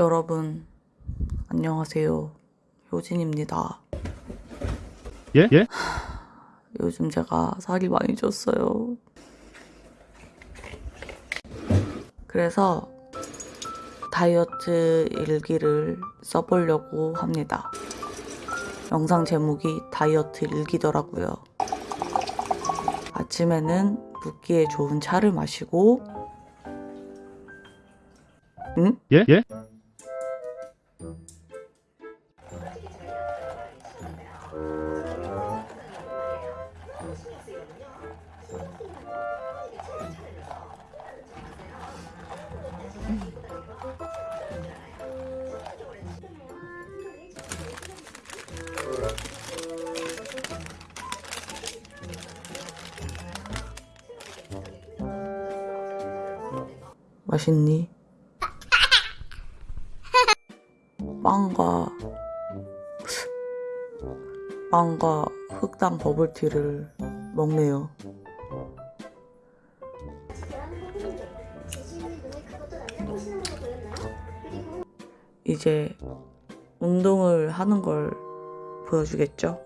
여러분, 안녕하세요. 효진입니다. 예? 예? 요즘 제가 살이 많이 쪘어요. 그래서 다이어트 일기를 써보려고 합니다. 영상 제목이 다이어트 일기더라고요. 아침에는 붓기에 좋은 차를 마시고, 응? 예? 예? 맛있니? 빵과 빵과 흑당 버블티를 먹네요. 이제 운동을 하는 걸 보여주겠죠?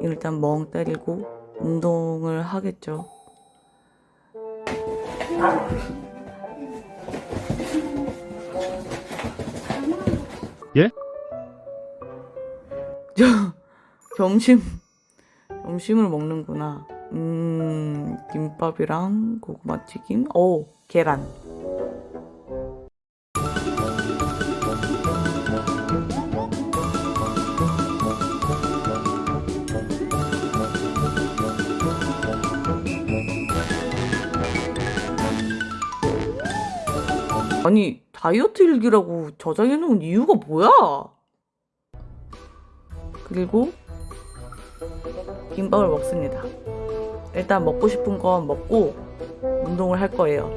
일단 멍 때리고 운동을 하겠죠. 예? 저 점심 점심을 먹는구나. 음 김밥이랑 고구마 튀김. 오 계란. 아니 다이어트 일기라고 저장해 놓은 이유가 뭐야? 그리고 김밥을 먹습니다. 일단 먹고 싶은 건 먹고 운동을 할 거예요.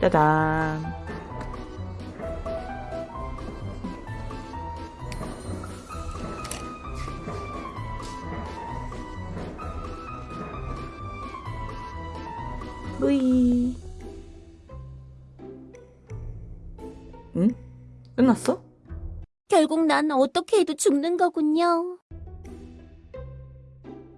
짜잔. 뿌이. 응? 끝났어? 결국 난 어떻게 해도 죽는 거군요.